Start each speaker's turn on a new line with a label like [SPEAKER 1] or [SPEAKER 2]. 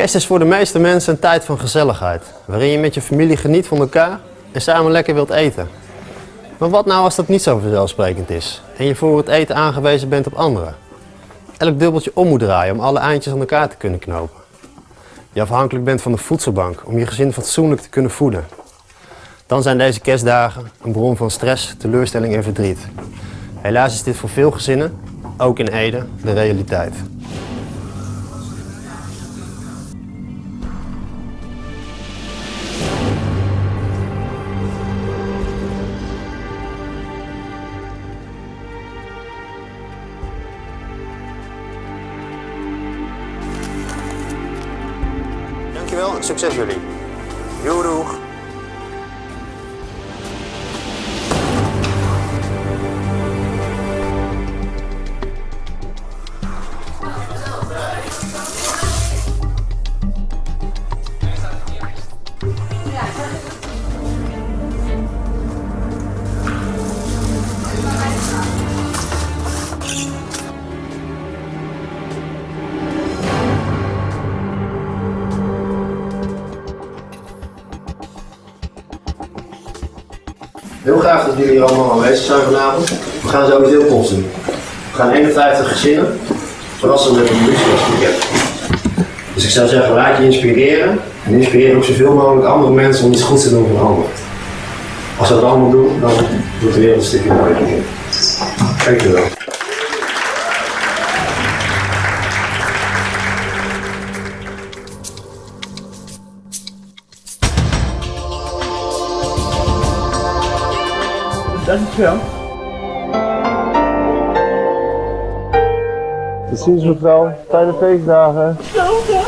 [SPEAKER 1] Kerst is voor de meeste mensen een tijd van gezelligheid, waarin je met je familie geniet van elkaar en samen lekker wilt eten. Maar wat nou als dat niet zo vanzelfsprekend is en je voor het eten aangewezen bent op anderen? Elk dubbeltje om moet draaien om alle eindjes aan elkaar te kunnen knopen. Je afhankelijk bent van de voedselbank om je gezin fatsoenlijk te kunnen voeden. Dan zijn deze kerstdagen een bron van stress, teleurstelling en verdriet. Helaas is dit voor veel gezinnen, ook in Ede, de realiteit. Dankjewel succes jullie. Heel graag dat jullie allemaal aanwezig zijn vanavond. We gaan sowieso post doen. We gaan 51 gezinnen verrassen met een boodschapspakket. Dus ik zou zeggen, laat je inspireren. En inspireer ook zoveel mogelijk andere mensen om iets goeds te doen voor anderen. Als we dat allemaal doen, dan wordt de wereld een stukje mooier. Dankjewel.
[SPEAKER 2] Dankjewel. Tot ziens mevrouw. Fijne feestdagen.
[SPEAKER 3] Hetzelfde.